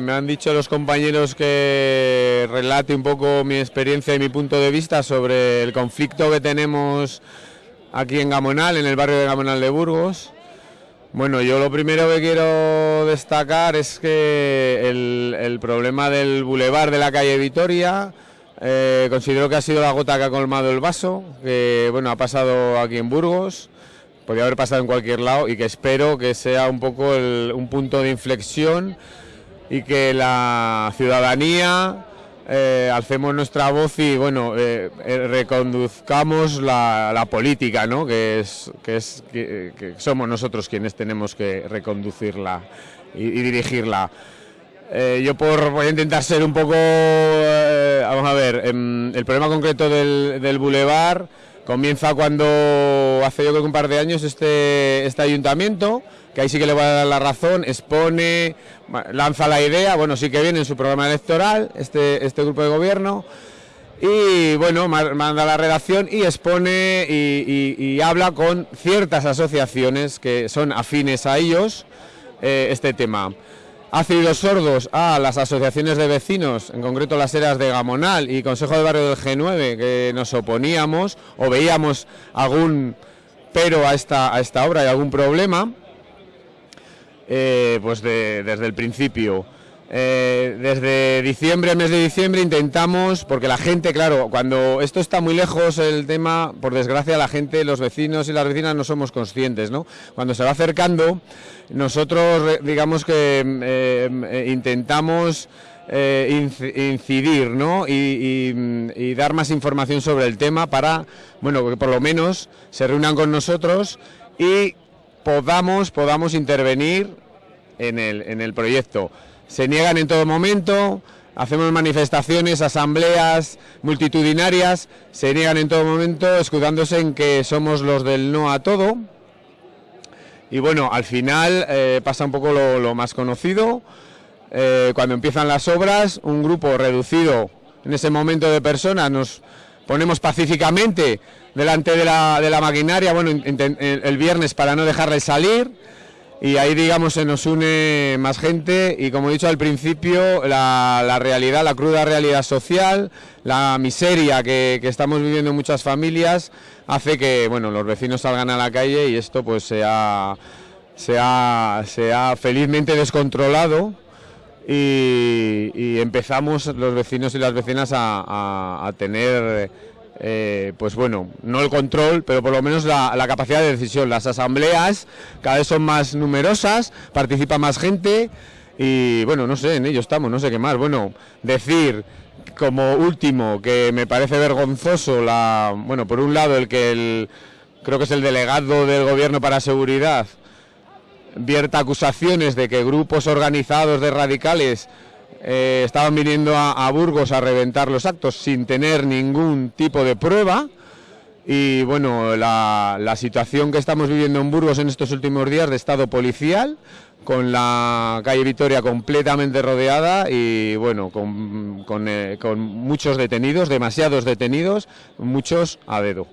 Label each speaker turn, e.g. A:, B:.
A: Me han dicho los compañeros que relate un poco mi experiencia y mi punto de vista sobre el conflicto que tenemos aquí en Gamonal, en el barrio de Gamonal de Burgos. Bueno, yo lo primero que quiero destacar es que el, el problema del bulevar de la calle Vitoria eh, considero que ha sido la gota que ha colmado el vaso, que bueno, ha pasado aquí en Burgos, podría haber pasado en cualquier lado y que espero que sea un poco el- un punto de inflexión y que la ciudadanía eh, alcemos nuestra voz y bueno eh, eh, reconduzcamos la, política, ¿no? que es que es que, somos nosotros quienes tenemos que reconducirla y dirigirla. Eh, yo por voy a intentar ser un poco eh, vamos a ver em, el problema concreto del, del bulevar comienza cuando hace yo creo que un par de años este este ayuntamiento que ahí sí que le voy a dar la razón expone lanza la idea bueno sí que viene en su programa electoral este este grupo de gobierno y bueno, ma- manda la redacción y expone y habla con ciertas asociaciones que son afines a ellos eh, este tema. Hace oídos sordos a las asociaciones de vecinos, en concreto las eras de Gamonal y Consejo de Barrio del G9, que nos oponíamos o veíamos algún pero a esta, a esta obra y algún problema eh, pues de- desde el principio. Eh, desde diciembre, mes de diciembre, intentamos, porque la gente, claro, cuando esto está muy lejos el tema, por desgracia la gente, los vecinos y las vecinas no somos conscientes, ¿no? Cuando se va acercando, nosotros digamos que eh, eh, intentamos inc- incidir, ¿no? Y, y- y dar más información sobre el tema para, bueno, que por lo menos se reúnan con nosotros y podamos, podamos intervenir en el, en el proyecto. Se niegan en todo momento, hacemos manifestaciones, asambleas multitudinarias, se niegan en todo momento, escudándose en que somos los del no a todo. Y bueno, al final eh, pasa un poco lo, más conocido. Eh, cuando empiezan las obras, un grupo reducido en ese momento de personas nos ponemos pacíficamente delante de la, de la maquinaria, bueno, el viernes para no dejarles salir. Y ahí, digamos, se nos une más gente y, como he dicho al principio, la, la realidad, la cruda realidad social, la miseria que, que estamos viviendo en muchas familias, hace que, bueno, los vecinos salgan a la calle y esto, pues, se ha, se ha, se ha felizmente descontrolado y, empezamos los vecinos y las vecinas a- a tener, eh, pues bueno, no el control, pero por lo menos la, la capacidad de decisión. Las asambleas cada vez son más numerosas, participa más gente y bueno, no sé, en ello estamos, no sé qué más. Bueno, decir como último que me parece vergonzoso la, bueno, por un lado el que el, creo que es el delegado del gobierno para seguridad vierta acusaciones de que grupos organizados de radicales eh, estaban viniendo a, Burgos a reventar los actos sin tener ningún tipo de prueba. Y bueno, la, situación que estamos viviendo en Burgos en estos últimos días de estado policial, con la calle Vitoria completamente rodeada y bueno, con, con, eh, con muchos detenidos, demasiados detenidos, muchos a dedo.